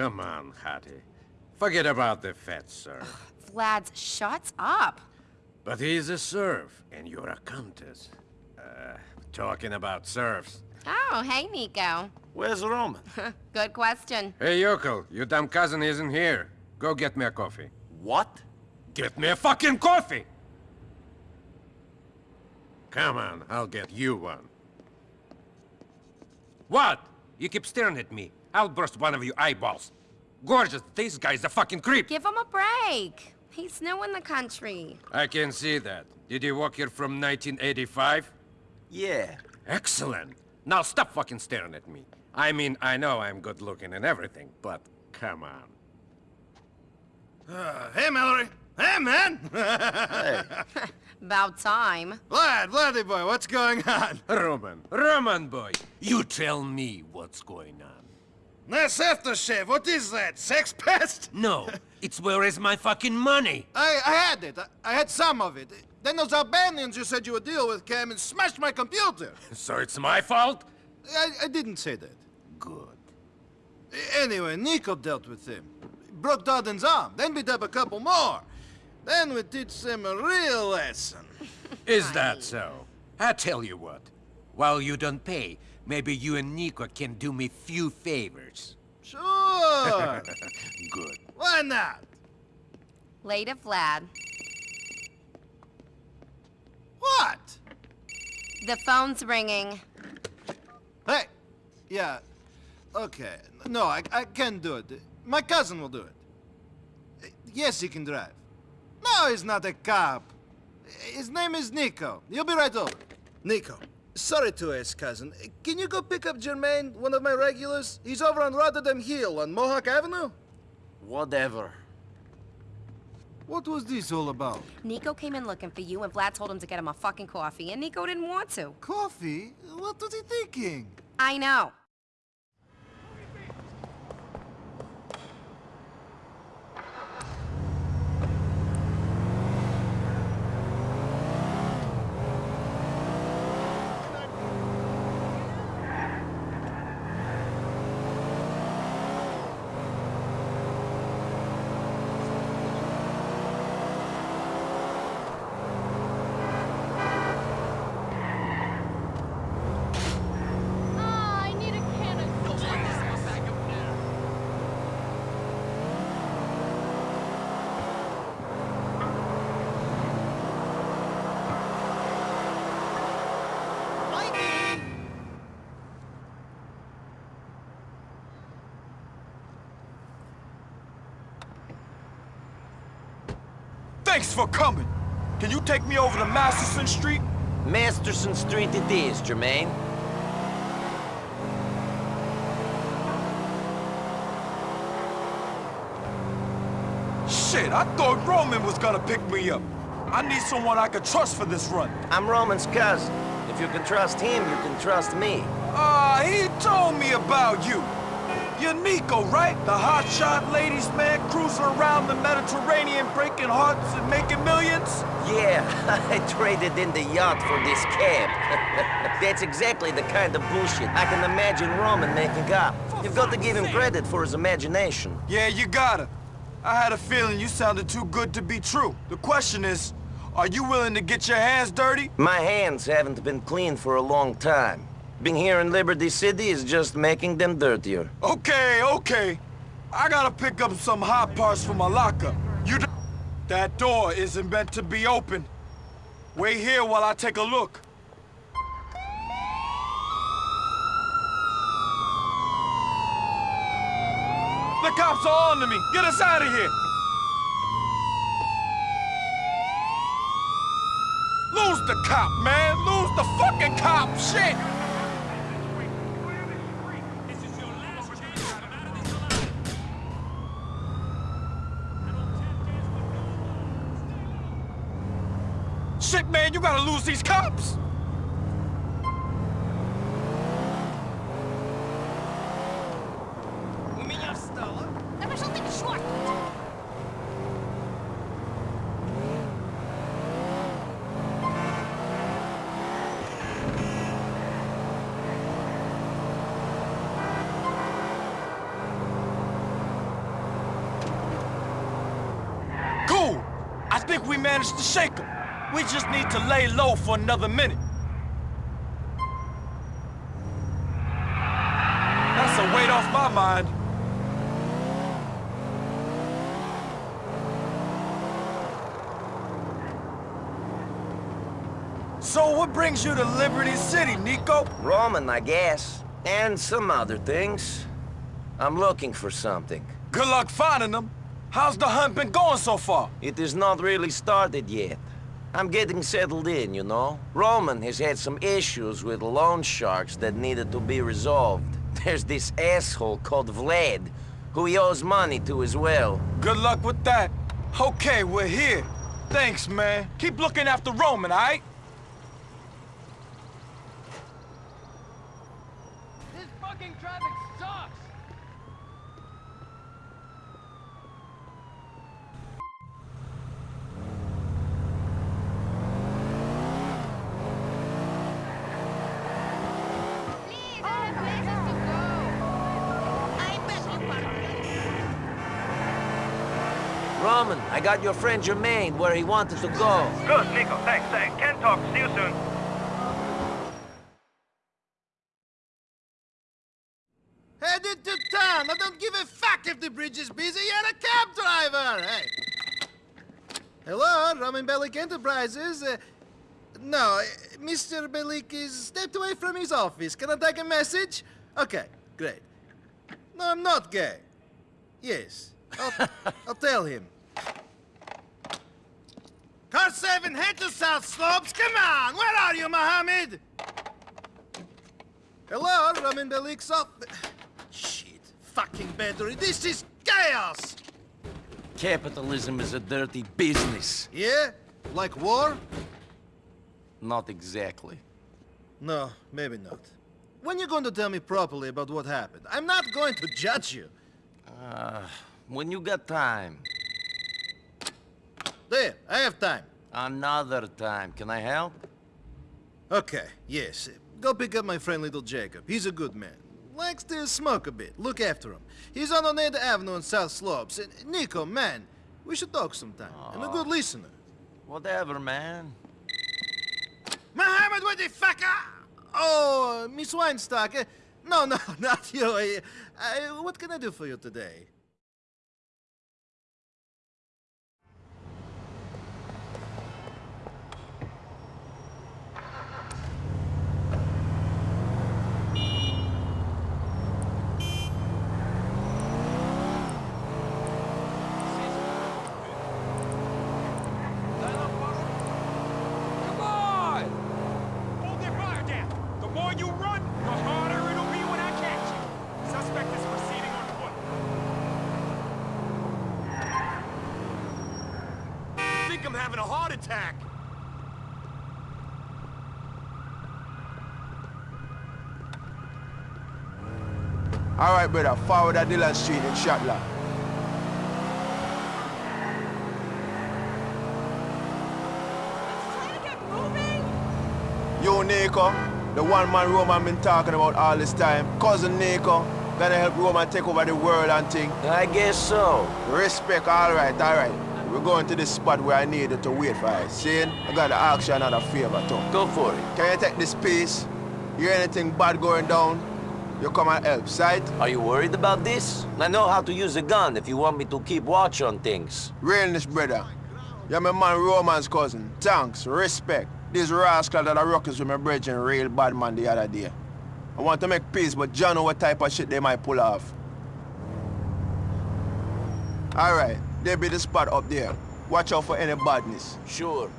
Come on, Hattie. Forget about the fat sir. Vlad's shuts up. But he's a serf, and you're a countess. Uh, talking about serfs. Oh, hey, Niko. Where's Roman? Good question. Hey, yokel, your dumb cousin isn't here. Go get me a coffee. What? Get me a fucking coffee! Come on, I'll get you one. What? You keep staring at me. I'll burst one of your eyeballs. Gorgeous, this guy's a fucking creep. Give him a break. He's new in the country. I can see that. Did you walk here from 1985? Yeah. Excellent. Now stop fucking staring at me. I mean, I know I'm good looking and everything, but come on. Uh, hey, Mallorie. Hey, man! Hey. About time. Vlad, Vladdy boy, what's going on? Roman, Roman boy, you tell me what's going on. Nice aftershave. What is that? Sex pest? No, it's where is my fucking money? I, I had it. I, I had some of it. Then those Albanians you said you would deal with came and smashed my computer. So it's my fault? I, I didn't say that. Good. Anyway, Niko dealt with him. Broke Dardan's arm, then beat up a couple more. Then we teach them a real lesson. Is that so? I tell you what, while you don't pay, maybe you and Niko can do me few favors. Sure. Good. Why not? Later, Vlad. What? The phone's ringing. Hey. Yeah. Okay. No, I, I can't do it. My cousin will do it. Yes, he can drive. No, he's not a cop. His name is Niko. He'll be right over. Niko, sorry to ask, cousin. Can you go pick up Jermaine, one of my regulars? He's over on Rotterdam Hill on Mohawk Avenue. Whatever. What was this all about? Niko came in looking for you, and Vlad told him to get him a fucking coffee, and Niko didn't want to. Coffee? What was he thinking? I know. Ah, I need a can of Thanks for coming. Can you take me over to Masterson Street? Masterson Street it is, Jermaine. Shit, I thought Roman was gonna pick me up. I need someone I could trust for this run. I'm Roman's cousin. If you can trust him, you can trust me. Ah, he told me about you. You're Niko, right? The hotshot ladies man cruising around the Mediterranean breaking hearts and making millions? Yeah, I traded in the yacht for this cab. That's exactly the kind of bullshit I can imagine Roman making up. You've got to give him credit for his imagination. Yeah, you gotta. I had a feeling you sounded too good to be true. The question is, are you willing to get your hands dirty? My hands haven't been clean for a long time. Being here in Liberty City is just making them dirtier. Okay, okay. I gotta pick up some hot parts for my locker. You That door isn't meant to be open. Wait here while I take a look. The cops are on to me. Get us out of here. Lose the cop, man. Lose the fucking cop. Shit. Man, you gotta lose these cops! I think we managed to shake we just need to lay low for another minute. That's a weight off my mind. So what brings you to Liberty City, Niko? Roman, I guess. And some other things. I'm looking for something. Good luck finding them. How's the hunt been going so far? It is not really started yet. I'm getting settled in, you know? Roman has had some issues with loan sharks that needed to be resolved. There's this asshole called Vlad, who he owes money to as well. Good luck with that. Okay, we're here. Thanks, man. Keep looking after Roman, all right? This fucking traffic sucks! Please, I have places to go. I bet you Roman, I got your friend Jermaine where he wanted to go. Good, Niko, thanks. Uh, can talk. See you soon. Headed to town. I don't give a fuck if the bridge is busy. You're a cab driver. Hey. Hello, Roman Bellic Enterprises. Uh, no, uh, Mr. Bellic is stepped away from his office. Can I take a message? Okay, great. No, I'm not gay. Yes, I'll, I'll tell him. Car 7, head to South Slopes. Come on, where are you, Mohammed? Hello, Roman Bellic's off. Shit, fucking battery. This is chaos. Capitalism is a dirty business. Yeah? Like war? Not exactly. No, maybe not. When you going to tell me properly about what happened? I'm not going to judge you. Uh, when you got time. There, I have time. Another time. Can I help? Okay, yes. Go pick up my friend Little Jacob. He's a good man. Likes to smoke a bit. Look after him. He's on Oneida Avenue in South Slopes. And Niko, man, we should talk sometime. I'm a good listener. Whatever, man. Mohammed, what the fuck? Oh, Miss Weinstock. No, no, not you. Uh, uh, what can I do for you today? Come on! Hold your fire down. The more you run, the harder it'll be when I catch you. Suspect is proceeding on foot. I think I'm having a heart attack. All right, brother. Forward at Dillon Street in Schottler. Trying to get moving? You, Niko, the one man Roman been talking about all this time. Cousin Niko, gonna help Roman take over the world and thing. I guess so. Respect, all right, all right. We're going to this spot where I needed to wait for I. See? I gotta ask you another favor, too. Go for it. Can you take this piece? Hear anything bad going down? You come and help, sight? Are you worried about this? I know how to use a gun if you want me to keep watch on things. Realness, brother. You're my man Roman's cousin. Thanks, respect. This rascal that I ruckus with my brethren real bad man the other day. I want to make peace, but John know what type of shit they might pull off. Alright, there be the spot up there. Watch out for any badness. Sure.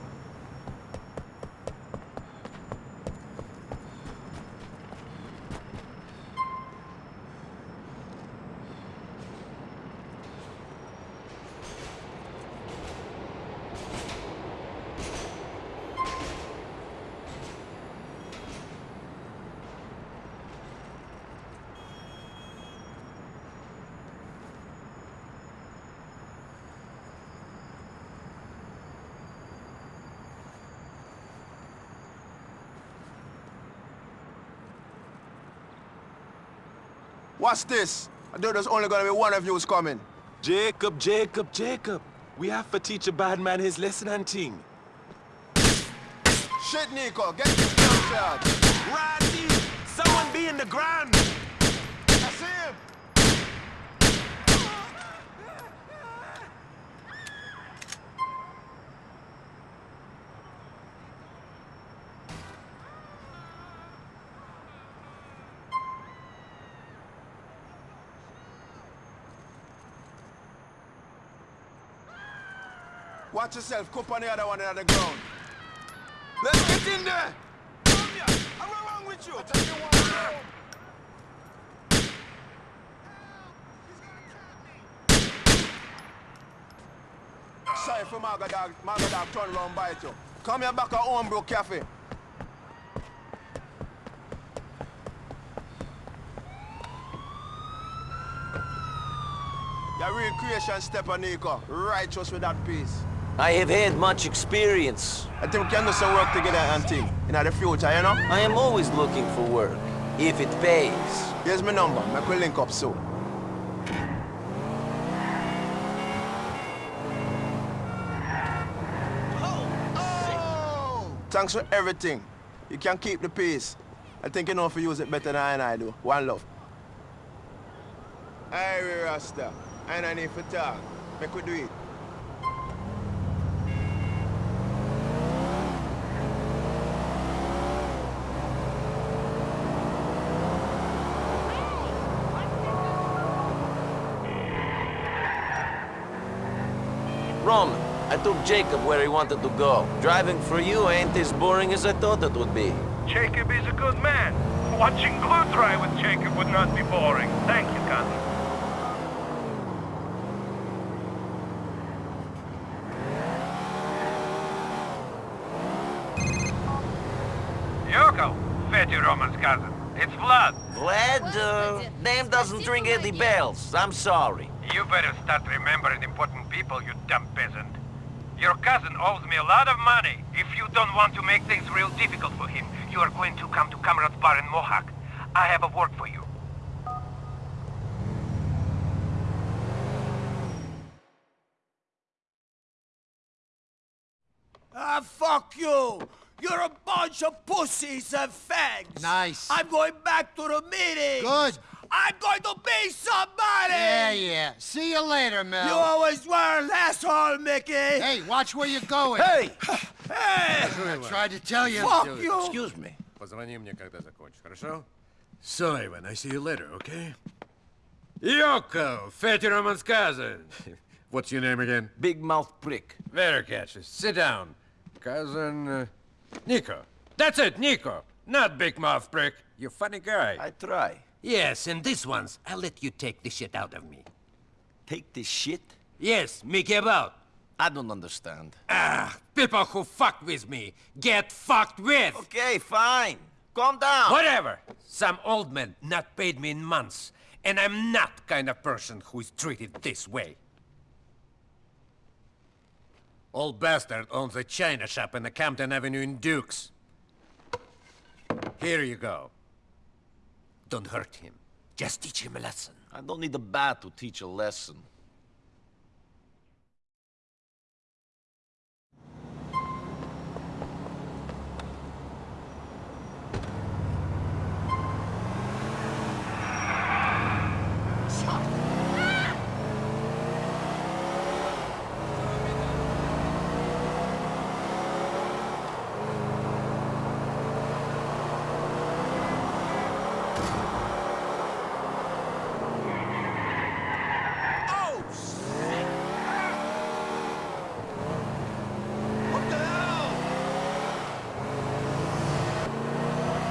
What's this? I thought there's only gonna be one of you who's coming. Jacob, Jacob, Jacob. We have to teach a bad man his lesson and thing. Shit, Niko, get this damn charge. Righty! Someone be in the ground! Watch yourself, cup on the other one on the ground. Let's get in there! Come here! What's wrong with you? Sorry for Maga Dog, Maga Dog turn round bite you. Come here back at Homebrew Cafe. Your real creation step on Niko. Righteous with that piece. I have had much experience. I think we can do some work together and thing. In the future, you know? I am always looking for work, if it pays. Here's my number. Make we link up soon. Thanks for everything. You can keep the peace. I think you know if you use it better than I and I do. One love. Hey, Rasta. I don't need for talk. Make we do it. Roman, I took Jacob where he wanted to go. Driving for you ain't as boring as I thought it would be. Jacob is a good man. Watching glue dry with Jacob would not be boring. Thank you, cousin. Yoko, Fatty Roman's cousin. It's Vlad. Vlad, uh, name doesn't ring any bells. I'm sorry. You better start remembering important people, you dumb peasant. Your cousin owes me a lot of money. If you don't want to make things real difficult for him, you are going to come to Comrades bar in Mohawk. I have a work for you. Ah, fuck you! You're a bunch of pussies and fags! Nice. I'm going back to the meeting! Good. I'm going to be somebody! Yeah, yeah. See you later, Mel. You always were an asshole, Mickey. Hey, watch where you're going. Hey! hey! I tried to tell you. Fuck you! Excuse me. Позвони мне, когда закончишь, хорошо? So, Ivan, I see you later, okay? Yoko, Fatty Roman's cousin. What's your name again? Big Mouth Prick. Very catchy. Sit down. Cousin... Uh, Niko. That's it, Niko. Not Big Mouth Prick. You funny guy. I try. Yes, and this one's, I'll let you take the shit out of me. Take this shit? Yes, Mickey about. I don't understand. Ah, people who fuck with me get fucked with. Okay, fine. Calm down. Whatever. Some old man not paid me in months, and I'm not kind of person who is treated this way. Old bastard owns a china shop in the Campton Avenue in Dukes. Here you go. Don't hurt him. Just teach him a lesson. I don't need a bat to teach a lesson. Oh, shit! What the hell?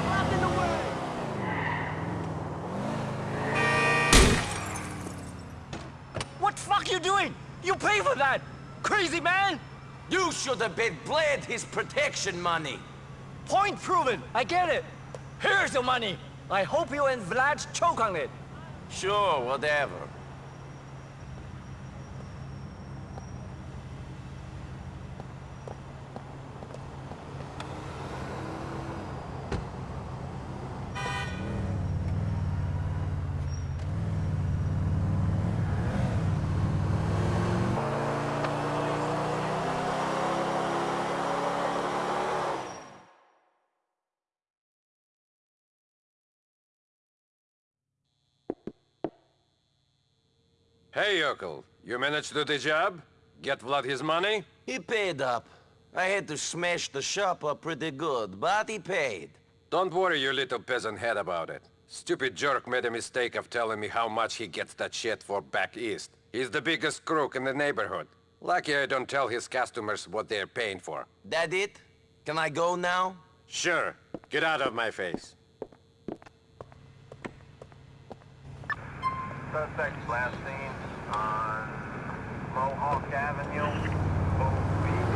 Blocking the way! What fuck you doing? You pay for that! Crazy man! You should have been bled his protection money. Point proven! I get it! Here's the money! I hope you and Vlad choke on it! Sure, whatever. Hey, Yokel. You managed to do the job? Get Vlad his money? He paid up. I had to smash the shop up pretty good, but he paid. Don't worry your little peasant head about it. Stupid jerk made a mistake of telling me how much he gets that shit for back east. He's the biggest crook in the neighborhood. Lucky I don't tell his customers what they're paying for. That it? Can I go now? Sure. Get out of my face. Suspect last seen on Mohawk Avenue. Hove Beach.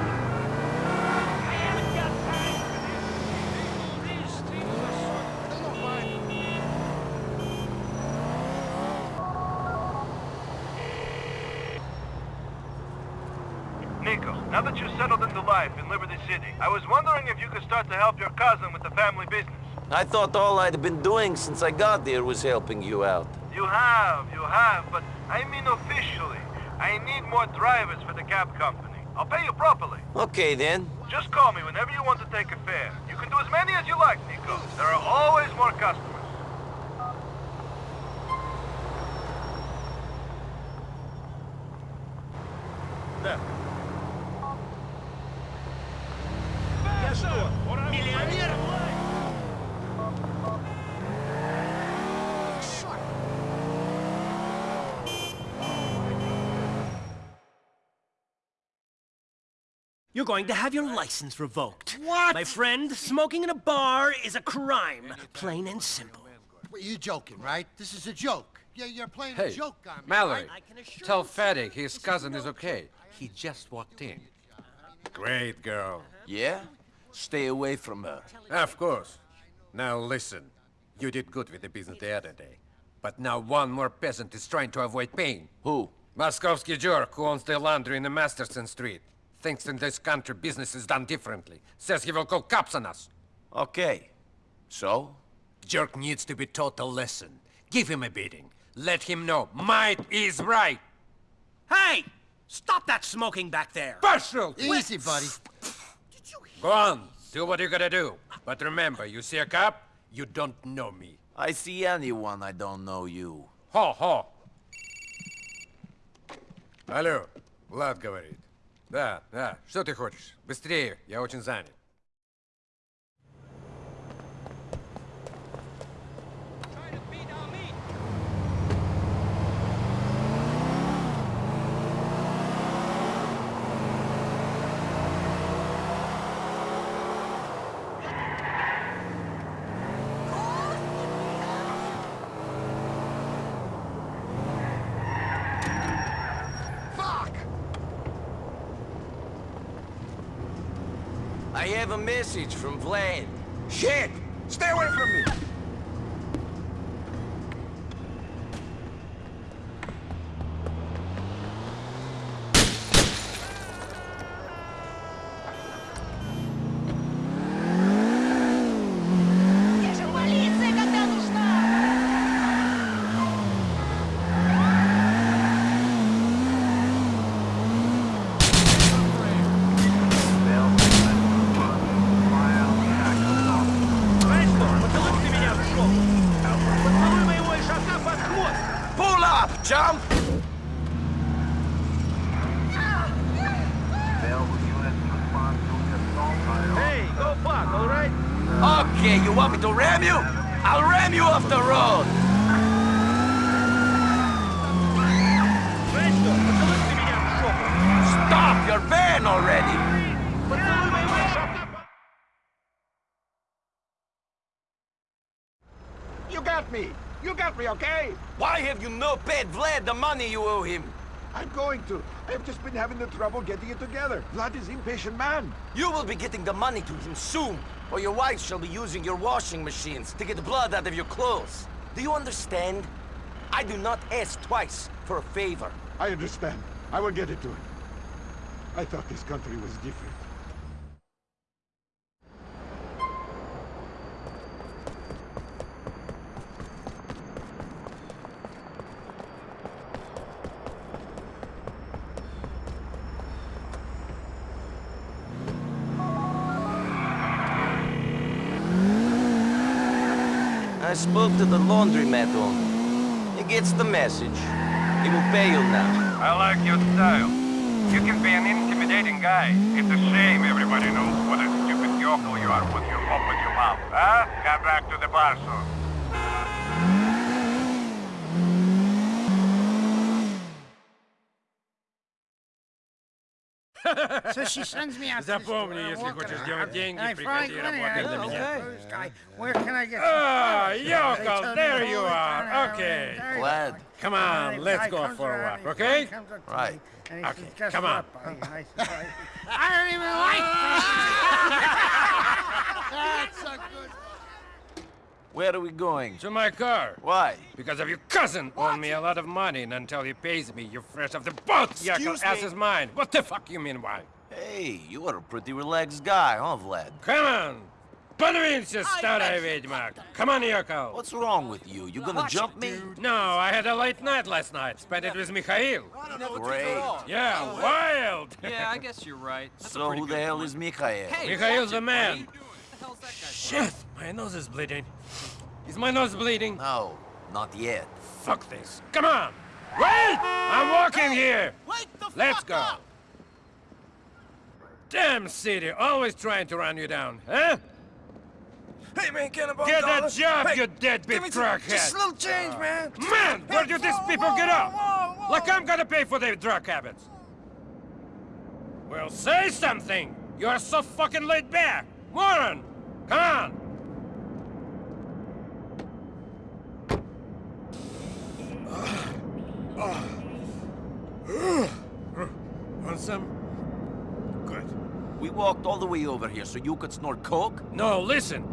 Niko, now that you're settled into life in Liberty City, I was wondering if you could start to help your cousin with the family business. I thought all I'd been doing since I got there was helping you out. You have, you have, but I mean officially. I need more drivers for the cab company. I'll pay you properly. Okay then. Just call me whenever you want to take a fare. You can do as many as you like, Niko. There are always more customers. There. You're going to have your license revoked. What? My friend, smoking in a bar is a crime, plain and simple. Well, you joking, right? This is a joke. Yeah, you're playing Hey, a joke on me. Mallorie, I can assure tell you- Fatty his cousin is okay. He just walked in. Great girl. Yeah? Stay away from her. Of course. Now listen. You did good with the business the other day. But now one more peasant is trying to avoid pain. Who? Moskovsky jerk who owns the laundry in the Masterson Street. Thinks in this country business is done differently. Says he will call cops on us. Okay. So? Jerk needs to be taught a lesson. Give him a beating. Let him know might is right. Hey! Stop that smoking back there! Partial! Easy, buddy. Go on. Do what you gotta do. But remember, you see a cop, you don't know me. I see anyone, I don't know you. Хо-хо. Алло, Влад говорит. Да, да, что ты хочешь? Быстрее, я очень занят. Message from Vlad. Shit! Stay away from me! Having the trouble getting it together. Vlad is impatient man. You will be getting the money to him soon, or your wife shall be using your washing machines to get the blood out of your clothes. Do you understand? I do not ask twice for a favor. I understand. I will get it to him. I thought this country was different. I spoke to the laundromat owner. He gets the message. He will pay you now. I like your style. You can be an intimidating guy. It's a shame everybody knows what a stupid yokel you are when you open your mouth, huh? Come back to the bar So she sends me out to the Запомни, store, если walking хочешь around, делать деньги, and I приходи find money, работать I для go, меня. "Who's guy? Where can I get some Ah, flowers?" They yokel, tell me there to you hold it are. down, Okay. there you Glad. go. Come And on, the let's guy go comes for a around, walk, he okay? comes up to Right. me, and he Okay, says, "Guess come on. what, buddy?" And I said, "I- I don't even like That's a good Where are we going? To my car. Why? Because of your cousin owed me a lot of money, and until he pays me, you're fresh off the boat. Yakel, Excuse ass me? is mine. What the fuck you mean why? Hey, you are a pretty relaxed guy, huh, Vlad? Come on! Подвинься, старая ведьма! Come on, Yoko! What's wrong with you? You gonna jump me? No, I had a late night last night. Spent it with Mikhail. Great. Yeah, wild! Yeah, I guess you're right. That's a So pretty who the good hell point. is Mikhail? Hey, Mikhail's watch the it, man. buddy. What the hell's that guy Shit! My nose is bleeding. Is my nose bleeding? No, not yet. Fuck this. Come on! Wait! I'm walking here! Wake the Let's fuck go! up! Damn city, always trying to run you down, huh? Hey, man, can Get a job, Hey, you deadbeat give me some- crackhead! Just a little change, man. Man, where do these people get whoa, off? whoa, whoa. Like I'm gonna pay for their drug habits. Well, say something! You're so fucking laid back! Moron! Come on! Uh, uh, uh, want some? We walked all the way over here so you could snort coke? No, listen.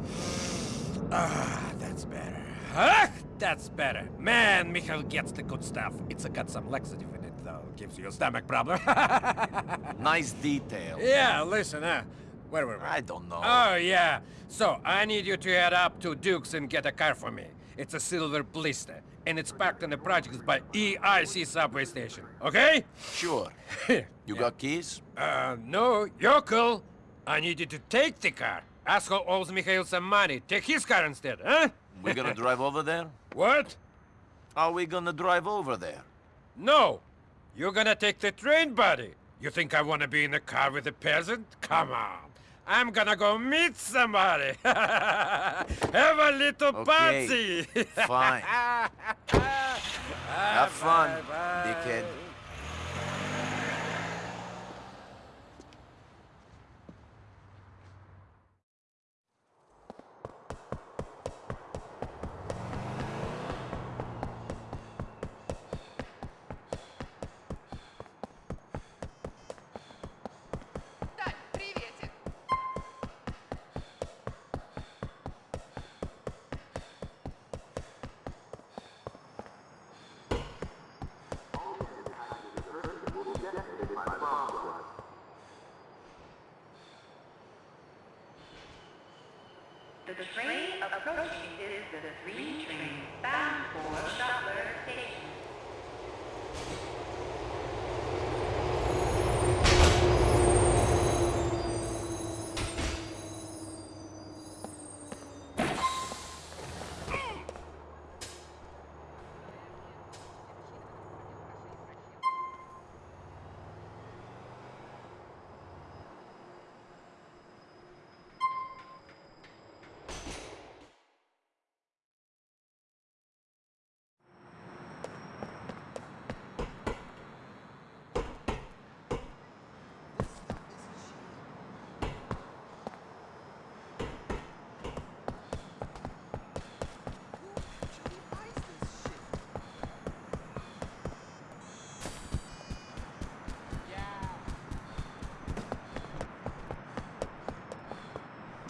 Ah, that's better. Ah, that's better. Man, Michael gets the good stuff. It's got some laxative in it, though. Gives you a stomach problem. Nice detail. yeah, listen, huh? Where were we? I don't know. Oh, yeah. So, I need you to head up to Duke's and get a car for me. It's a silver Blista, and it's parked in the projects by EIC subway station, okay? Sure. You got keys? Uh, no, Yokel. I need you to take the car. Asshole owes Mikhail some money. Take his car instead, huh? We're gonna drive over there? What? Are we gonna drive over there? No. You're gonna take the train, buddy. You think I wanna be in the car with a peasant? Come on. I'm gonna go meet somebody. Have a little Okay, party. fine. Ah, Have fun, dickhead.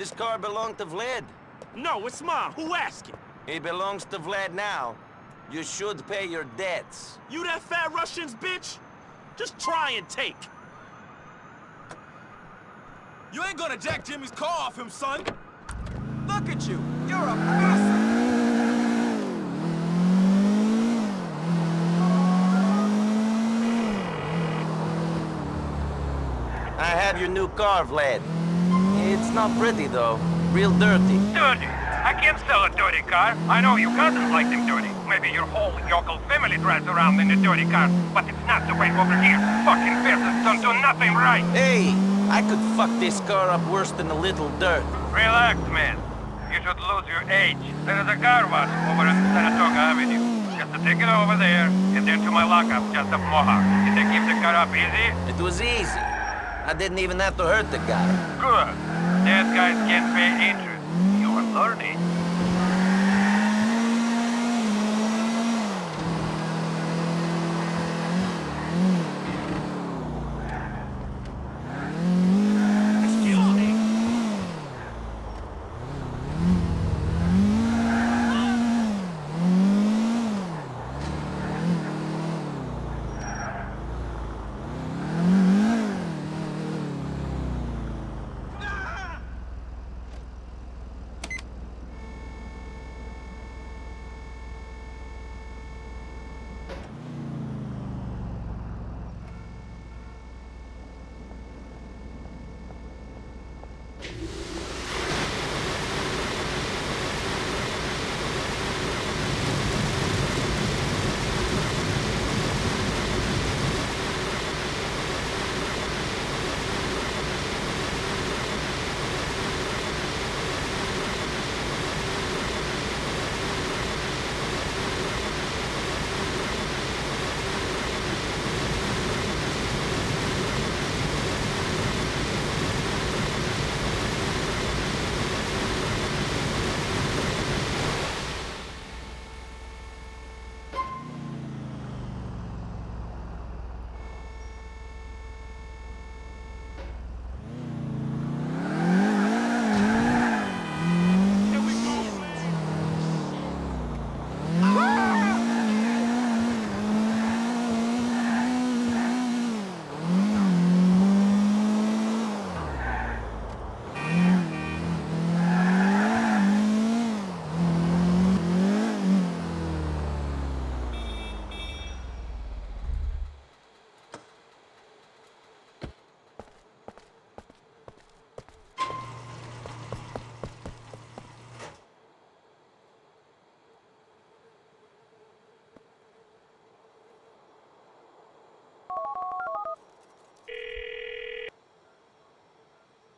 This car belonged to Vlad. No, it's mine. Who asked asking? It belongs to Vlad now. You should pay your debts. You that fat Russian's bitch? Just try and take. You ain't gonna jack Jimmy's car off him, son. Look at you. You're a bastard. I have your new car, Vlad. It's not pretty, though. Real dirty. Dirty. I can't sell a dirty car. I know your cousins like them dirty. Maybe your whole yokel family drives around in a dirty car. But it's not the way over here. Fucking peasants don't do nothing right. Hey, I could fuck this car up worse than a little dirt. Relax, man. You should lose your age. There is a car wash over on Saratoga Avenue. Just to take it over there, and then to my lockup just up Mohawk. Did they keep the car up easy? It was easy. I didn't even have to hurt the guy. Good. Dead guys can't pay interest. You're learning.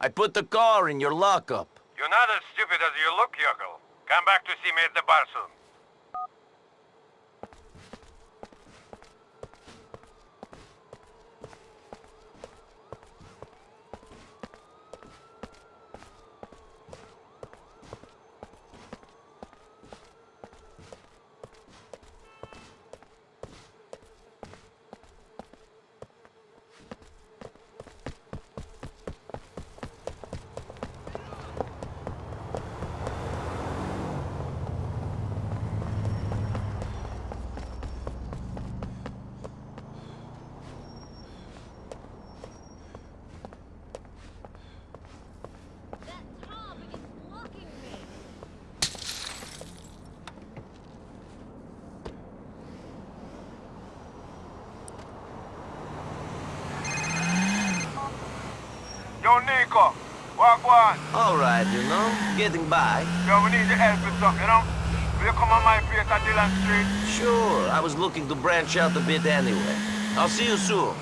I put the car in your lockup. You're not as stupid as you look, yokel. Come back to see me at the bar soon. Yo, Niko. Walk one. All right, you know, getting by. Yo, we need your help with something, you know? Will you come on my place at Dillon Street? Sure, I was looking to branch out a bit anyway. I'll see you soon.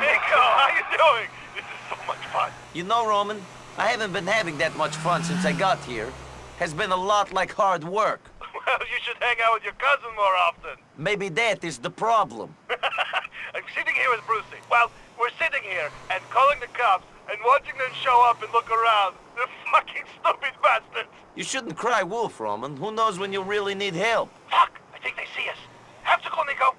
Niko, how you doing? This is so much fun. You know, Roman, I haven't been having that much fun since I got here. Has been a lot like hard work. Well, you should hang out with your cousin more often. Maybe that is the problem. With Brucie. Well, we're sitting here and calling the cops and watching them show up and look around. The fucking stupid bastards. You shouldn't cry wolf, Roman. Who knows when you'll really need help? Fuck! I think they see us. Have to go, Niko.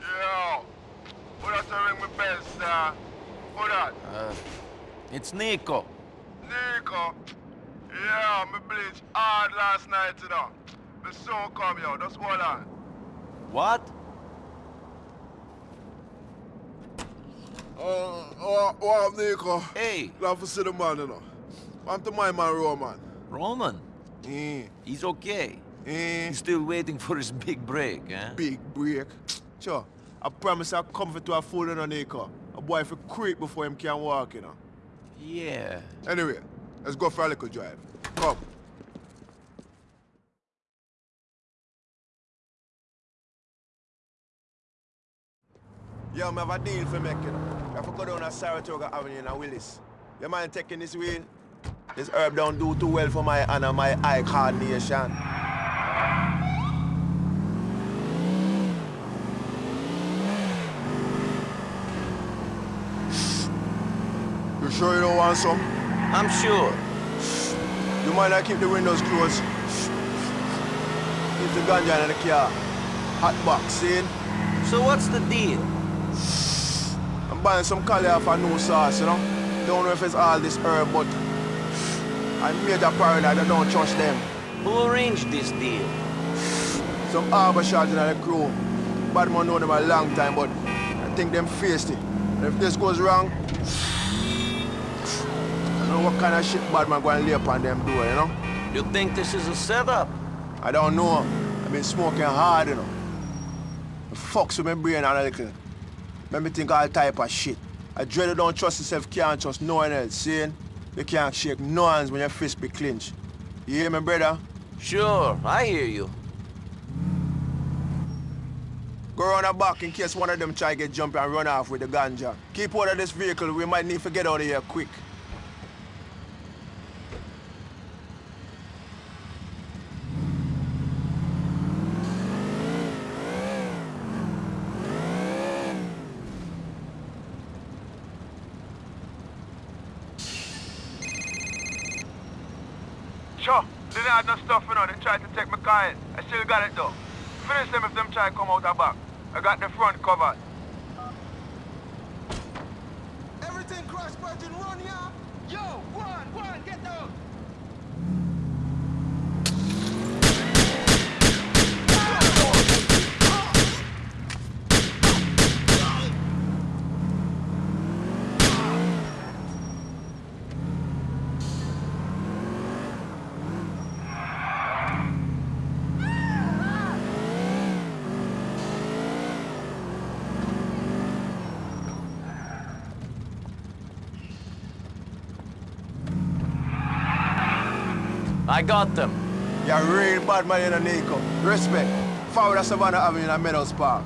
Yo. Who that to ring me bell, sir? Who that? Uh, it's Niko. Niko. Yeah, me bleach hard last night, you know. Me soon come, yo. Just hold on. What? what, what up, Niko? Hey. Love to see the man, you know. Want to my man, Roman? Roman? Eh. He's okay. Eh. He's still waiting for his big break, eh? Big break. Sure. I promise I'll come for to a fool in a Niko. A boy for creep before him can walk, you know. Yeah. Anyway, let's go for a little drive. Come. Yo, I have a deal for making. I have to go down to Saratoga Avenue in Willis. You mind taking this wheel? This herb don't do too well for my and my eye coordination. You sure you don't want some? I'm sure. You mind I keep the windows closed? Keep the ganja in the car. Hot box, see? So what's the deal? I'm buying some collie off a new sauce, you know? Don't know if it's all this herb, but I made a paranoid, I don't trust them. Who arranged this deal? Some harbor shots in the crew. Bad man know them a long time, but I think them faced it. And if this goes wrong, know what kind of shit bad man going to lay upon them door, you know? You think this is a setup? I don't know. I've been smoking hard, you know. It fucks with my brain a little. Make me think all type of shit. I dread you don't trust yourself, can't trust no one else, see? You can't shake no hands when your fist be clenched. You hear me, brother? Sure, I hear you. Go around the back in case one of them try get jump and run off with the ganja. Keep out of this vehicle, we might need to get out of here quick. Sure, have no stuff, you know. They tried to take my car in. I still got it, though. Finish them if them try to come out the back. I got the front covered. Everything cross Virgin run, yeah? Yo, one, one, get down! I got them. You're a real bad man in a Niko. Respect. Forward of Savannah Avenue in a Meadows Park.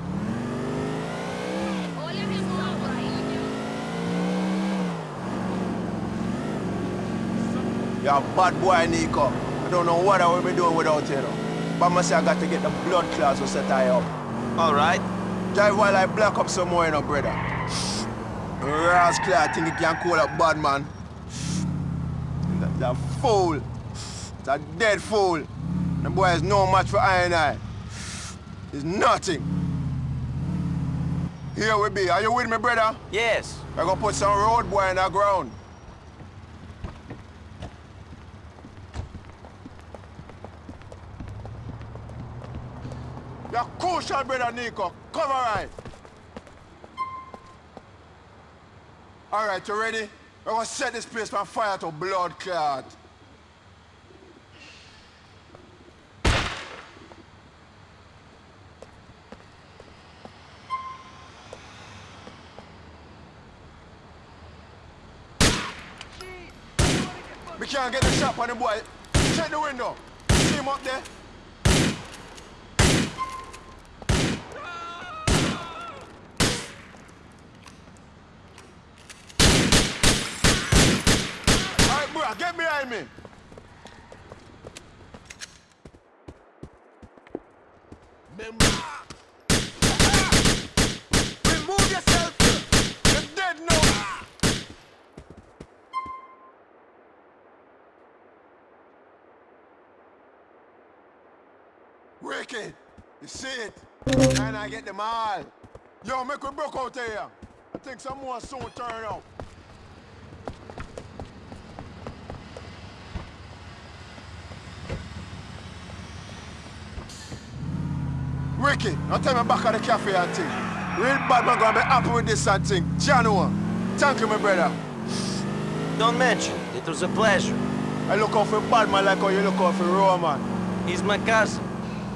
You're a bad boy, Niko. I don't know what I will be doing without you, though. But I say I got to get the blood clots to set I up. All right. Drive while I black up some more, you know, brother. Rascal, I think you can call a bad man. That, a fool. A dead fool. The boy is no match for I and I. It's nothing. Here we be. Are you with me, brother? Yes. We're gonna put some road boy in the ground. You're crucial, brother Niko. Cover right. All right, you ready? We're gonna set this place on fire to blood clot. Can't get the shot on the boy. Check the window. See him up there? Alright, bro, get behind me. Remember. Remove yourself. You're dead now. Wicked. You see it? And I get them all. Yo, make we broke out here. I think some more soon turn up. Ricky, now tell me back at the cafe and thing. Real bad man gonna be happy with this and thing. January. Thank you, my brother. Don't mention it. It was a pleasure. I look out for bad man like how you look out for Roman. He's my cousin.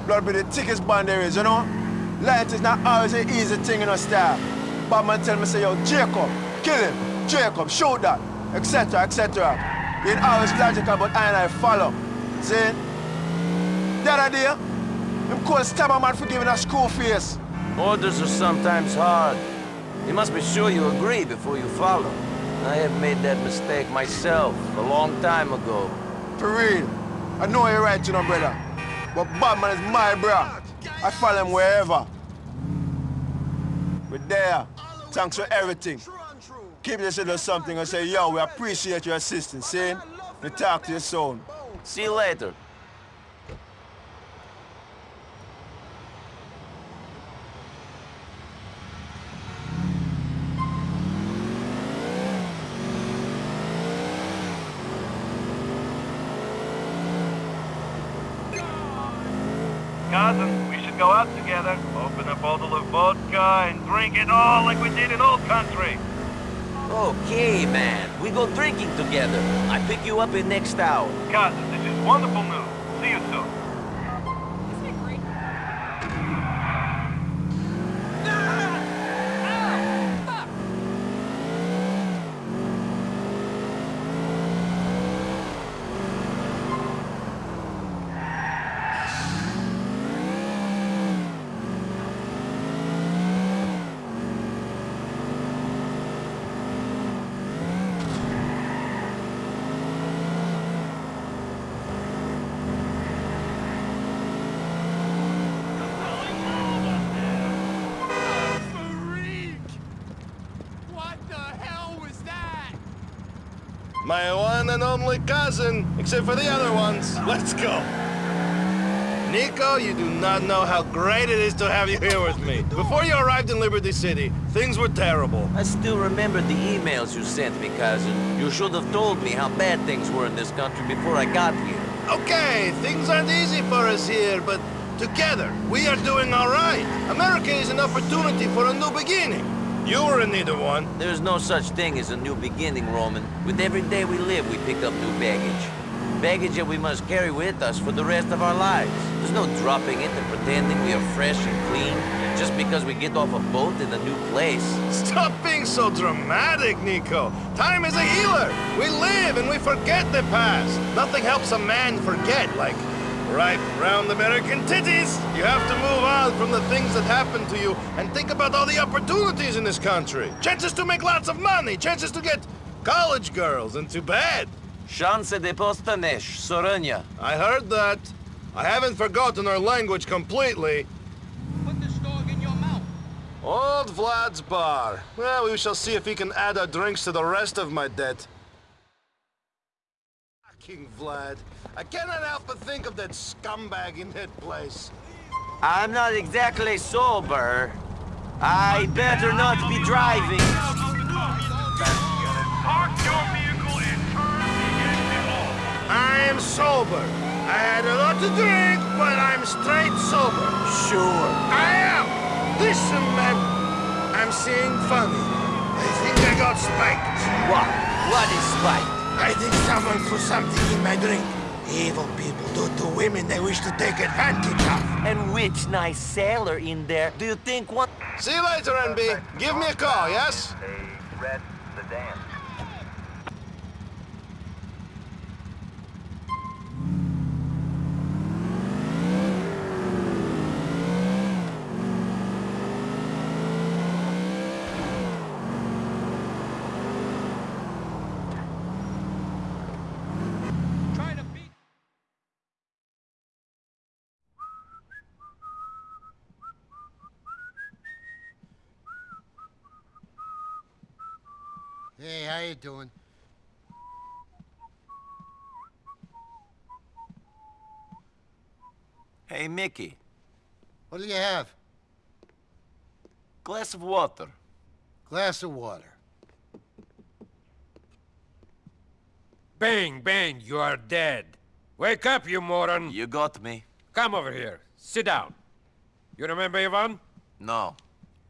Blood be the thickest bond there is, you know? Light is not always an easy thing in a style. Bad man tell me, say, yo, Jacob, kill him. Jacob, shoot that, etc., etc. Ain't always logical, but I and I follow. See? Other day, him called stab a man for giving a school face. Orders are sometimes hard. You must be sure you agree before you follow. I have made that mistake myself a long time ago. For real. I know you're right, you know, brother. But Badman is my bro. I follow him wherever. We're there. Thanks for everything. Keep this little something and say, yo, we appreciate your assistance, see? We talk to you soon. See you later. Cousin, we should go out together, open a bottle of vodka and drink it all like we did in old country. Okay, man. We go drinking together. I pick you up in next hour. Cousin, this is wonderful news. See you soon. What the hell was that? My one and only cousin, except for the other ones. Let's go. Niko, you do not know how great it is to have you here with me. Before you arrived in Liberty City, things were terrible. I still remember the emails you sent me, cousin. You should have told me how bad things were in this country before I got here. Okay, things aren't easy for us here, but together, we are doing all right. America is an opportunity for a new beginning. You were in need of one. There's no such thing as a new beginning, Roman. With every day we live, we pick up new baggage. Baggage that we must carry with us for the rest of our lives. There's no dropping it and pretending we are fresh and clean just because we get off a boat in a new place. Stop being so dramatic, Niko. Time is a healer. We live and we forget the past. Nothing helps a man forget, like right round American titties. You have to move on from the things that happened to you and think about all the opportunities in this country. Chances to make lots of money, chances to get college girls into bed. Szanse de postanesh, Sorania. I heard that. I haven't forgotten our language completely. Put this dog in your mouth. Old Vlad's bar. Well, we shall see if he can add our drinks to the rest of my debt. Fucking Vlad. I cannot help but think of that scumbag in that place. I'm not exactly sober. I better not be driving. Park your vehicle and turn the engine off. I am sober. I had a lot to drink, but I'm straight sober. Sure. I am. Listen, man. I'm seeing funny. I think I got spiked. What? What is spite? I think someone threw something in my drink. Evil people do to women they wish to take advantage of. And which nice sailor in there do you think what? See you later, NB. Give me a call, yes? A red sedan. Trying Hey, how you doing? Hey, Mickey. What do you have? Glass of water. Glass of water. Bang, bang, you are dead. Wake up, you moron. You got me. Come over here. Sit down. You remember Ivan? No.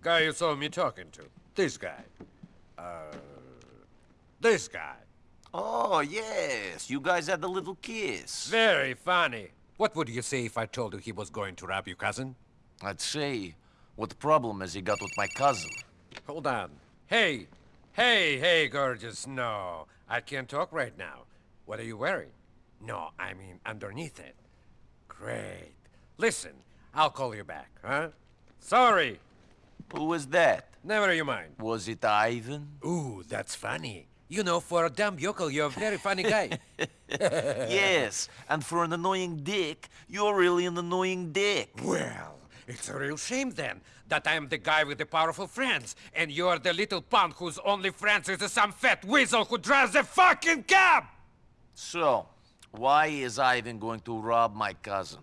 Guy you saw me talking to. This guy. Uh, This guy. Oh, yes. You guys had a little kiss. Very funny. What would you say if I told you he was going to rob your cousin? I'd say, what problem has he got with my cousin? Hold on. Hey, hey, hey, gorgeous. No, I can't talk right now. What are you wearing? No, I mean underneath it. Great. Listen, I'll call you back, huh? Sorry. Who was that? Never you mind. Was it Ivan? Ooh, that's funny. You know, for a dumb yokel, you're a very funny guy. yes, and for an annoying dick, you're really an annoying dick. Well, it's a real shame then that I'm the guy with the powerful friends, and you're the little punk whose only friends is some fat weasel who drives a fucking cab! So, why is Ivan going to rob my cousin?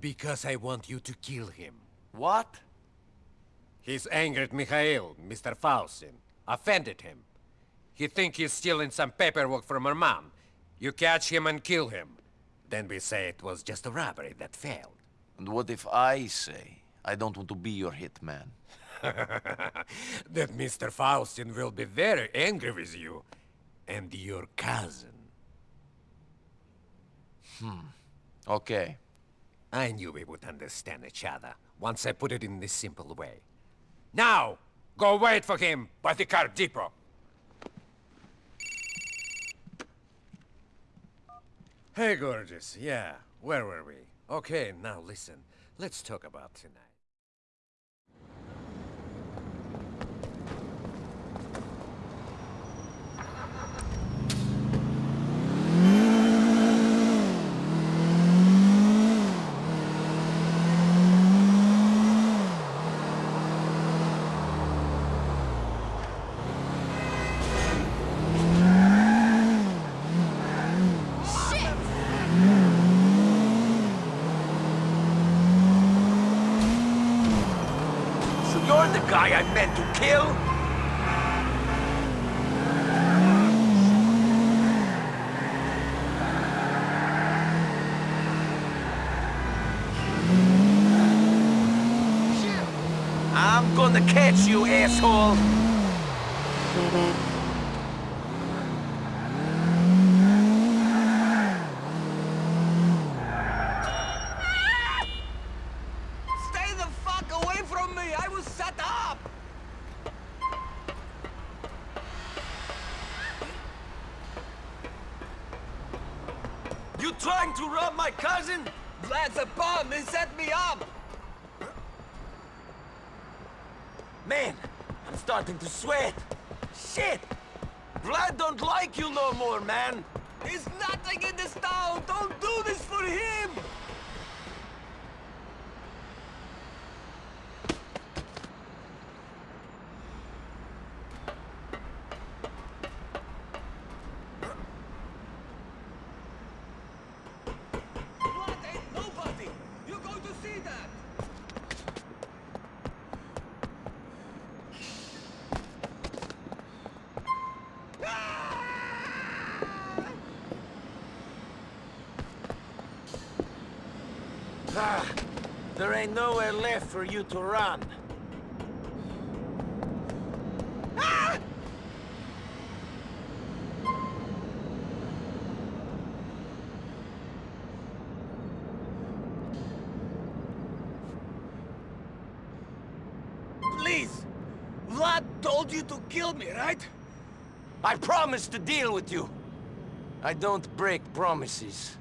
Because I want you to kill him. What? He's angered Mikhail, Mr. Faustin. Offended him. He think he's stealing some paperwork from her mom. You catch him and kill him. Then we say it was just a robbery that failed. And what if I say I don't want to be your hitman? that Mr. Faustin will be very angry with you. And your cousin. Hmm. Okay. I knew we would understand each other once I put it in this simple way. Now, go wait for him by the car depot. Hey, gorgeous. Yeah, where were we? Okay, now listen. Let's talk about tonight. So you're the guy I meant to kill? I'm gonna catch you, asshole! Stay the fuck away from me! I was set up! You trying to rob my cousin? Vlad's a bum! He set me up! Man, I'm starting to sweat. Shit! Vlad don't like you no more, man. There's nothing in this town! Don't do this for him! Vlad ain't nobody! You're going to see that! Ah, there ain't nowhere left for you to run. Please! Vlad told you to kill me, right? I promised to deal with you. I don't break promises.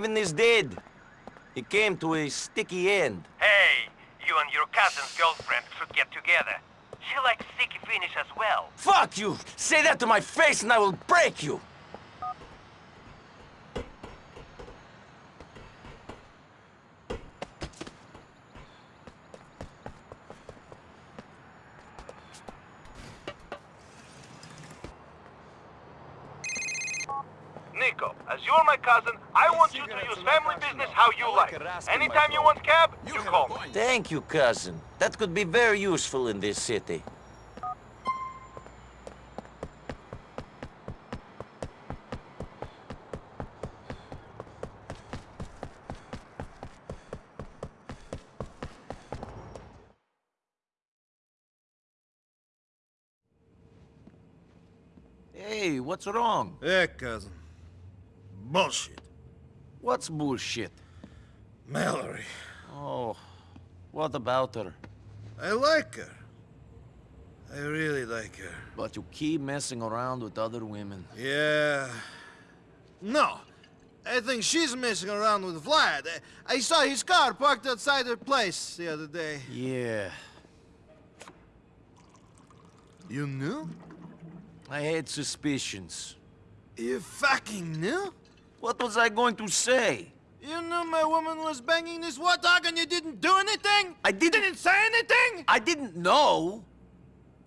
Ivan is dead. He came to a sticky end. Hey, you and your cousin's girlfriend should get together. She likes sticky finish as well. Fuck you! Say that to my face and I will break you! Nick, Niko, as you're my cousin, I want you to use family business how you like. Anytime you want cab, you call me. Thank you, cousin. That could be very useful in this city. Hey, what's wrong? Yeah, cousin. Bullshit. What's bullshit? Mallorie. Oh, what about her? I like her. I really like her. But you keep messing around with other women. Yeah. No. I think she's messing around with Vlad. I, I saw his car parked outside her place the other day. Yeah. You knew? I had suspicions. You fucking knew? What was I going to say? You knew my woman was banging this war dog and you didn't do anything? I didn't... Didn't say anything? I didn't know.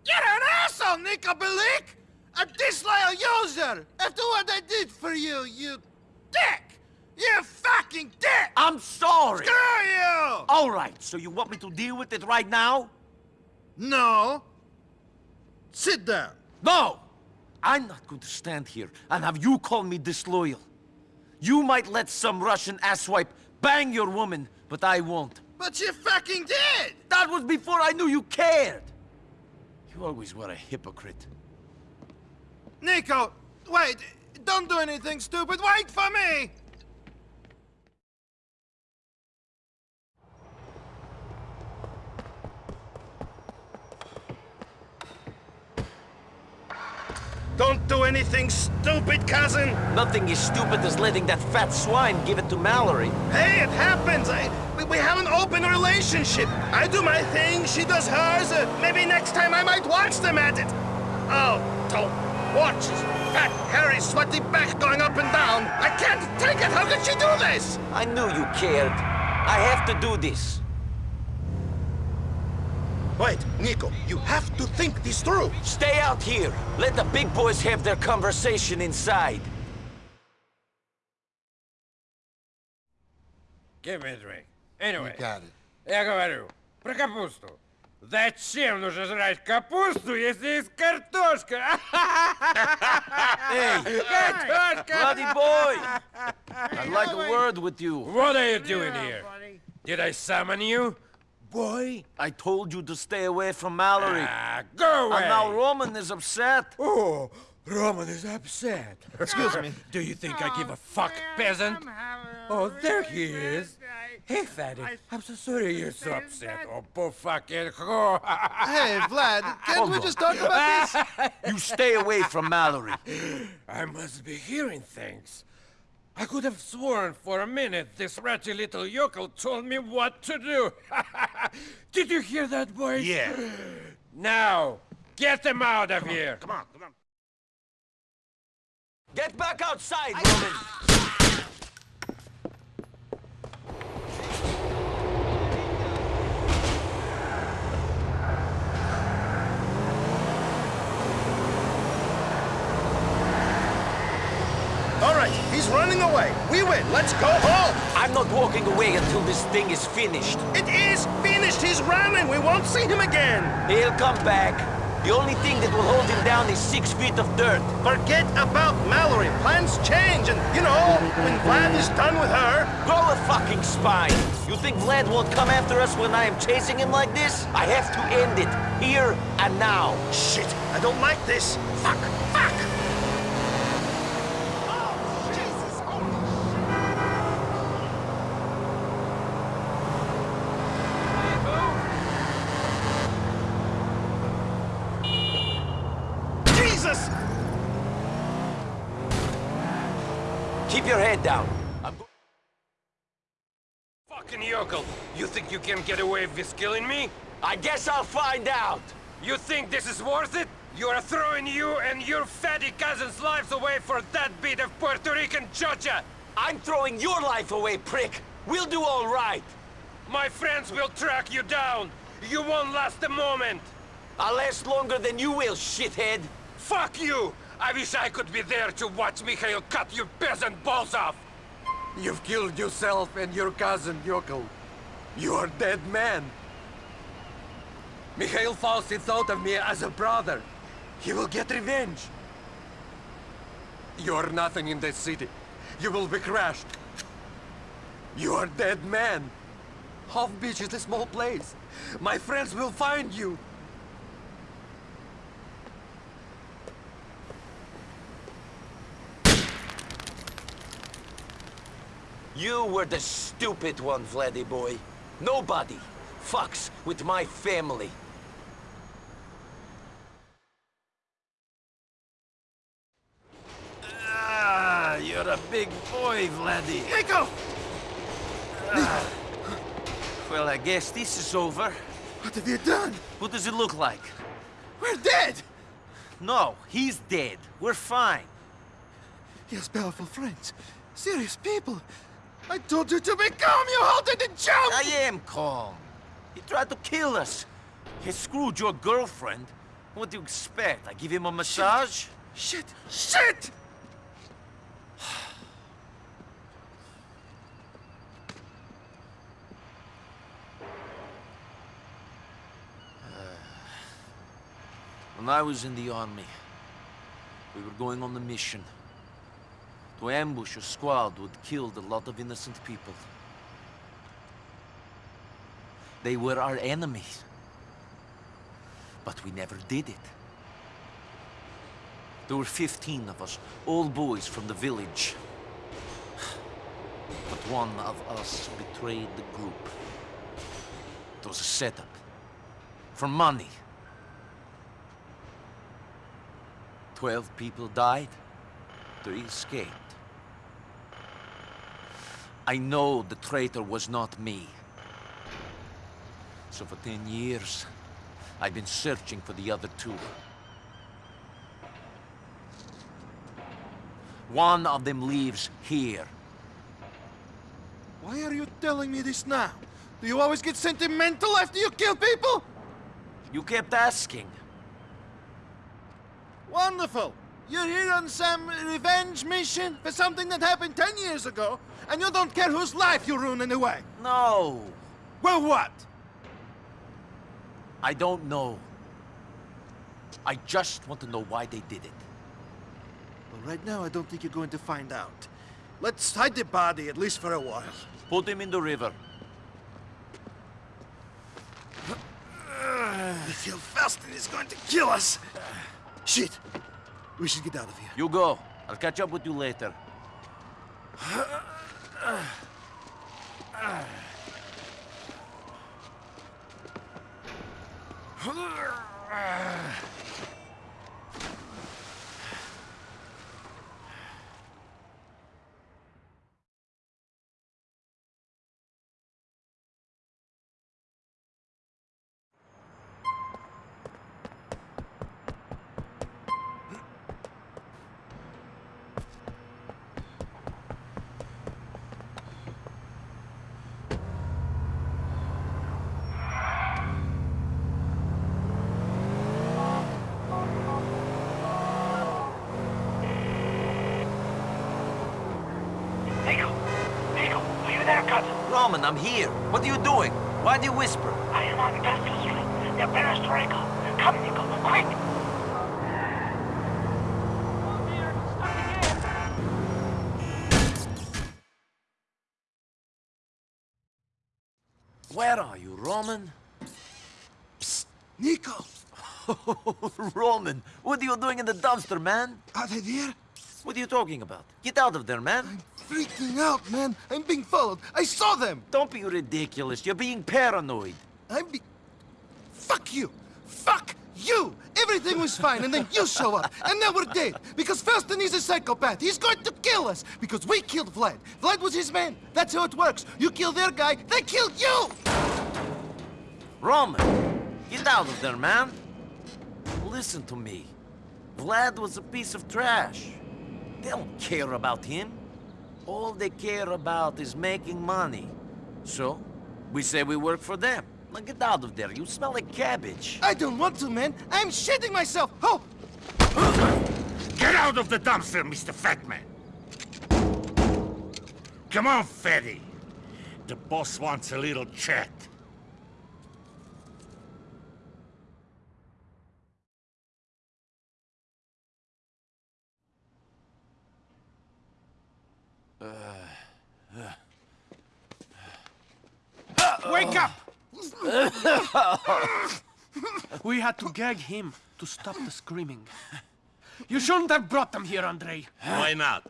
You're an asshole, Niko Bellic! A disloyal user! After what I did for you, you dick! You fucking dick! I'm sorry. Screw you! All right, so you want me to deal with it right now? No. Sit down. No! I'm not going to stand here and have you call me disloyal. You might let some Russian asswipe bang your woman, but I won't. But you fucking did! That was before I knew you cared! You always were a hypocrite. Niko, wait! Don't do anything stupid! Wait for me! Don't do anything stupid, cousin! Nothing is stupid as letting that fat swine give it to Mallorie. Hey, it happens! I, we, we have an open relationship. I do my thing, she does hers. Uh, maybe next time I might watch them at it. Oh, don't watch his fat, hairy, sweaty back going up and down. I can't take it! How could she do this? I knew you cared. I have to do this. Wait, Niko, you have to think this through. Stay out here. Let the big boys have their conversation inside. Give me a drink. Anyway, я говорю про капусту. Зачем нужно жрать капусту, если есть картошка? Hey! Картошка! Bloody boy! I'd like a word with you. What are you doing here? Did I summon you? Boy, I told you to stay away from Mallorie. Ah, go away! And now Roman is upset. Oh, Roman is upset. Excuse me. Do you think I give a fuck, peasant? Oh, there he is. Hey, fatty, I'm so sorry you're so upset. Oh, poor fucking whore. Hey, Vlad, can't we just talk about this? You stay away from Mallorie. I must be hearing things. I could have sworn for a minute this ratty little yokel told me what to do. Did you hear that, voice? Yeah. Now, get them out of here. Come on, come on. Get back outside, Roman! All right, he's running away. We win. Let's go home. I'm not walking away until this thing is finished. It is finished. He's running. We won't see him again. He'll come back. The only thing that will hold him down is six feet of dirt. Forget about Mallorie. Plans change, and you know, when Vlad is done with her, Grow a fucking spine. You think Vlad won't come after us when I am chasing him like this? I have to end it, here and now. shit, I don't like this. Fuck, fuck. Keep your head down. I'm go- Fucking yokel. You think you can get away with killing me? I guess I'll find out. You think this is worth it? You're throwing you and your fatty cousin's lives away for that bit of Puerto Rican chocha! I'm throwing your life away, prick. We'll do all right. My friends will track you down! You won't last a moment! I'll last longer than you will, shithead. Fuck you! I wish I could be there to watch Mikhail cut your peasant balls off! You've killed yourself and your cousin, Yoko. You are dead man. Mikhail falsely thought of me as a brother. He will get revenge. You are nothing in this city. You will be crushed. You are dead man. Hove Beach is a small place. My friends will find you. You were the stupid one, Vladdy boy. Nobody fucks with my family. Ah, you're a big boy, Vladdy. Niko! Ah. Well, I guess this is over. What have you done? What does it look like? We're dead! No, he's dead. We're fine. He has powerful friends. Serious people. I told you to be calm, you halted and jumped! I am calm. He tried to kill us. He screwed your girlfriend. What do you expect? I give him a massage? Shit! Shit! When I was in the army, we were going on the mission to ambush a squad would kill a lot of innocent people. They were our enemies. But we never did it. There were 15 of us, all boys from the village. But one of us betrayed the group. It was a setup. For money. Twelve people died. Three escaped. I know the traitor was not me. So for ten years, I've been searching for the other two. One of them lives here. Why are you telling me this now? Do you always get sentimental after you kill people? You kept asking. Wonderful! You're here on some revenge mission for something that happened ten years ago, and you don't care whose life you ruin anyway. No. Well, what? I don't know. I just want to know why they did it. Well, right now, I don't think you're going to find out. Let's hide the body, at least for a while. Put him in the river. I feel Faustin is going to kill us. Shit! We should get out of here. You go. I'll catch up with you later. Niko! Niko, are you there, cousin? Roman, I'm here. What are you doing? Why do you whisper? I am on Vestal Street, near Perestroika. Come, Niko, quick! Where are you, Roman? Niko! Roman, what are you doing in the dumpster, man? Are they there? What are you talking about? Get out of there, man. Freaking out, man. I'm being followed. I saw them. Don't be ridiculous. You're being paranoid. I'm be... Fuck you. Fuck you. Everything was fine, and then you show up, and now we're dead. Because Faustin is a psychopath. He's going to kill us. Because we killed Vlad. Vlad was his man. That's how it works. You kill their guy, they kill you. Roman, get out of there, man. Listen to me. Vlad was a piece of trash. They don't care about him. All they care about is making money. So, we say we work for them. Now get out of there. You smell like cabbage. I don't want to, man. I'm shitting myself. Oh! Get out of the dumpster, Mr. Fatman! Come on, fatty. The boss wants a little chat. Wake up! we had to gag him to stop the screaming. You shouldn't have brought them here, Andrei. Why not?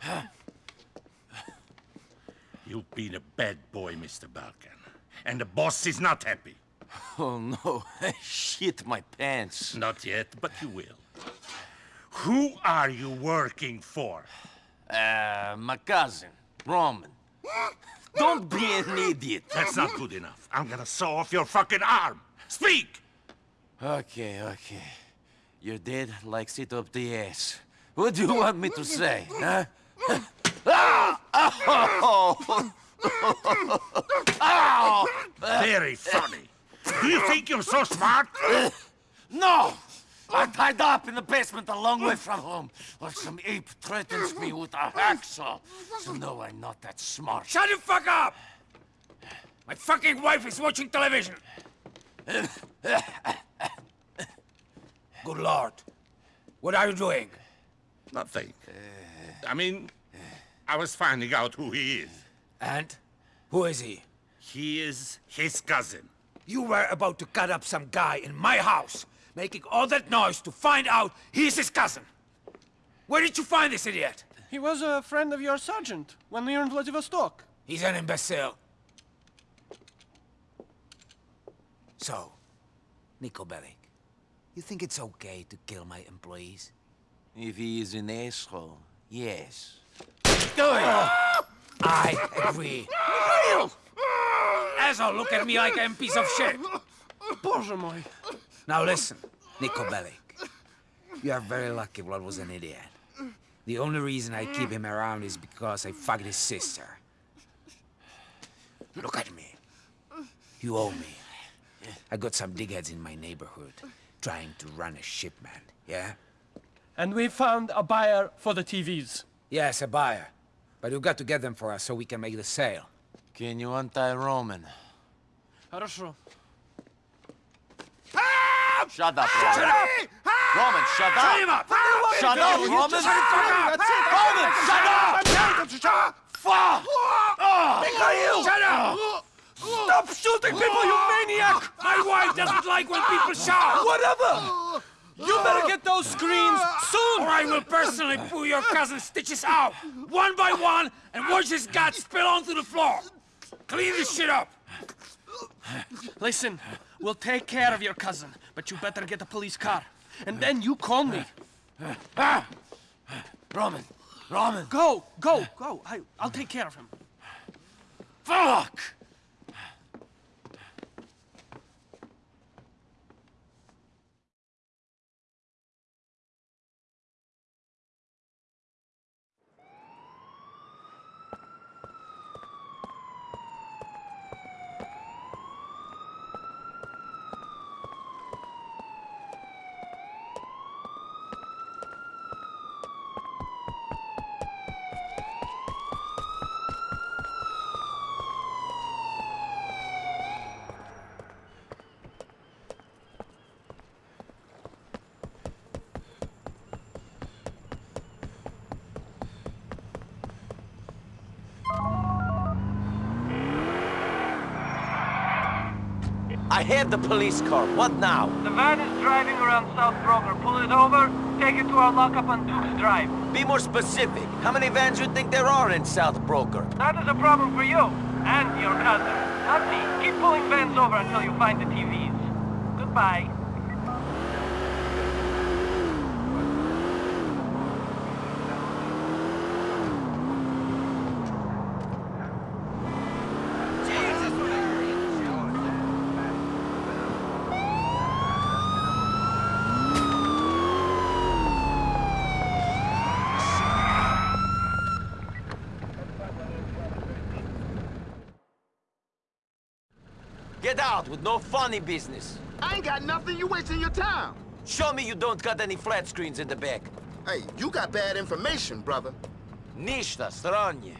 You've been a bad boy, Mr. Bellic. And the boss is not happy. Oh no, I shit my pants. Not yet, but you will. Who are you working for? Uh, my cousin, Roman. Don't be an idiot. That's not good enough. I'm gonna saw off your fucking arm. Speak! Okay, okay. You're dead like sit up the ass. What do you want me to say, huh? ah! Ow! Ow! Very funny. Do you think you're so smart? No! I'm tied up in the basement a long way from home, while some ape threatens me with a hacksaw. So no, I'm not that smart. Shut the fuck up! My fucking wife is watching television! Good lord. What are you doing? Nothing. Uh, I mean, I was finding out who he is. And? Who is he? He is his cousin. You were about to cut up some guy in my house, making all that noise to find out he's his cousin. Where did you find this idiot? He was a friend of your sergeant when we were in Vladivostok. He's an imbecile. So, Niko Bellic, you think it's okay to kill my employees? If he is an asshole, yes. Do it! I agree. Asshole, look at me like I'm a piece of shit. Боже мой. Now listen, Niko Bellic. You are very lucky Vlad was an idiot. The only reason I keep him around is because I fucked his sister. Look at me. You owe me. I got some digheads in my neighborhood trying to run a shipment, yeah? And we found a buyer for the TVs. Yes, a buyer. But you got to get them for us so we can make the sale. Can you untie Roman? Хорошо. Shut up, Roman. Shut up! Roman, shut up! Shut him ah! up! Shut up, Roman! Shut the fuck up! Roman, shut up! Fuck! Ah! Ah! Mikhail! Shut up! Stop shooting people, you maniac! My wife doesn't like when people shout! Whatever! You better get those screens soon! Or I will personally pull your cousin's stitches out, one by one, and watch his guts spill onto the floor. Clean this shit up. Listen, we'll take care of your cousin, but you better get a police car. And then you call me. Roman, Roman! Go, go, go. I, I'll take care of him. Fuck! Had the police car. What now? The van is driving around South Broker. Pull it over, take it to our lockup on Duke's Drive. Be more specific. How many vans you think there are in South Broker? That is a problem for you and your cousin. Not me. Keep pulling vans over until you find the TVs. Goodbye. Get out with no funny business. I ain't got nothing. You wasting your time. Show me you don't got any flat screens in the back. Hey, you got bad information, brother. Ništa, stranje.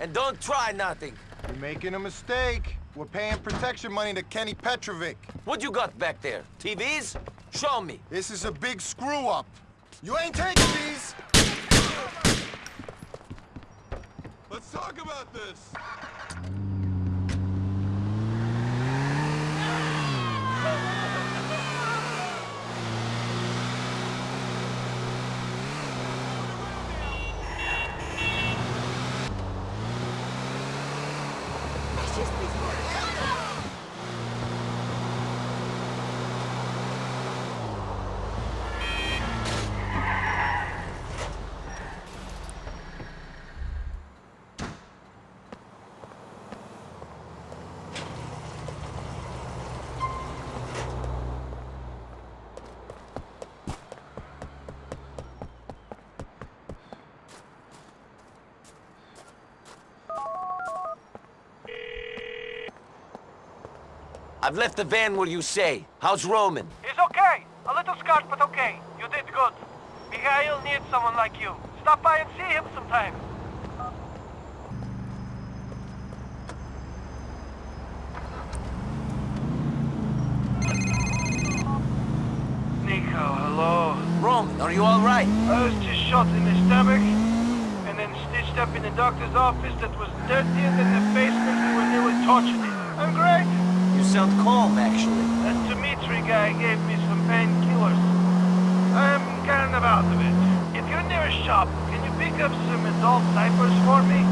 And don't try nothing. You're making a mistake. We're paying protection money to Kenny Petrovic. What you got back there? TVs? Show me. This is a big screw-up. You ain't taking these! Let's talk about this! I've left the van where you say. How's Roman? He's okay. A little scarred, but okay. You did good. Mikhail needs someone like you. Stop by and see him sometime. Niko, hello. Roman, are you all right? I was just shot in the stomach, and then stitched up in the doctor's office that was dirtier than the basement when they were torturing it. I'm great. You sound calm, actually. That Dimitri guy gave me some painkillers. I'm kind of out of it. If you're near a shop, can you pick up some adult diapers for me?